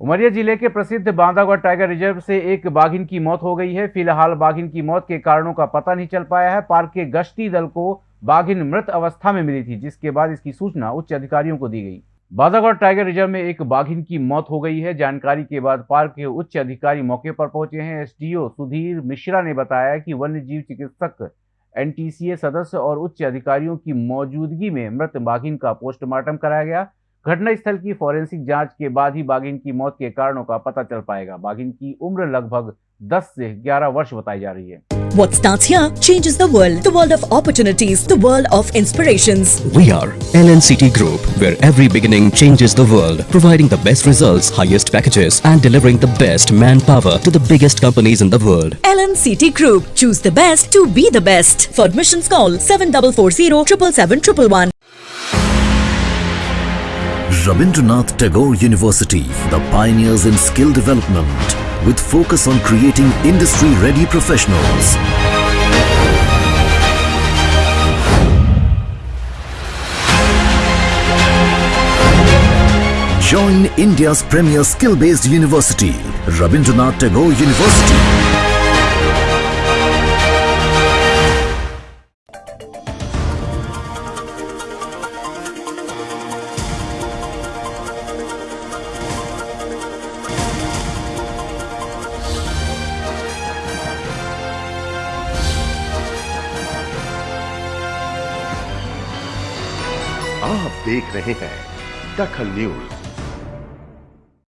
उमरिया ज़िले के प्रसिद्ध बांदागढ़ टाइगर रिज़र्व से एक बाघिन की मौत हो गई है। फ़िलहाल बाघिन की मौत के कारणों का पता नहीं चल पाया है। पार्क के गश्ती दल को बाघिन मृत अवस्था में मिली थी, जिसके बाद इसकी सूचना उच्च अधिकारियों को दी गई। बांदागढ़ टाइगर रिज़र्व में एक बाघिन की मौत हो गई है। जानकारी के बाद पार्क के उच्च अधिकारी मौके पर पहुँचे हैं। एसडीओ सुधीर मिश्रा ने बताया कि वन्य जीव चिकित्सक, एनटीसीए सदस्य और उच्च अधिकारियों की मौजूदगी में मृत बाघिन का पोस्टमार्टम कराया गया। घटनास्थल की फॉरेंसिक जाँच के बाद ही बाघिन की मौत के कारणों का पता चल पाएगा बाघिन की उम्र लगभग 10 से 11 वर्ष बताई जा रही है What starts here changes the world. The world of opportunities. The world of inspirations. We are LNCT Group, where every beginning changes the world, providing the best results, highest packages, and delivering the best manpower to the biggest companies in the world. LNCT Group. Choose the best to be the best. For admissions call 7440 777 Rabindranath Tagore University, the pioneers in skill development with focus on creating industry-ready professionals. Join India's premier skill-based university, Rabindranath Tagore University. आप देख रहे हैं दखल news.